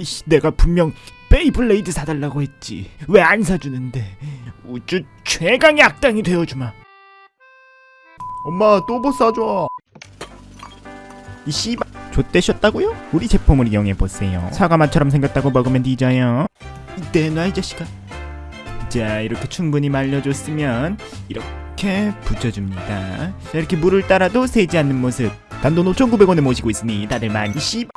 이씨 내가 분명 베이블레이드 사달라고 했지. 왜 안 사주는데? 우주 최강의 악당이 되어주마. 엄마 또뭐 싸줘? 이 씨발 좆되셨다고요? 우리 제품을 이용해보세요. 사과맛처럼 생겼다고 먹으면 뒤져요. 내놔 이 자식아. 자 이렇게 충분히 말려줬으면 이렇게 붙여줍니다. 자, 이렇게 물을 따라도 새지 않는 모습. 단돈 5,900원에 모시고 있으니 다들 많이 씨발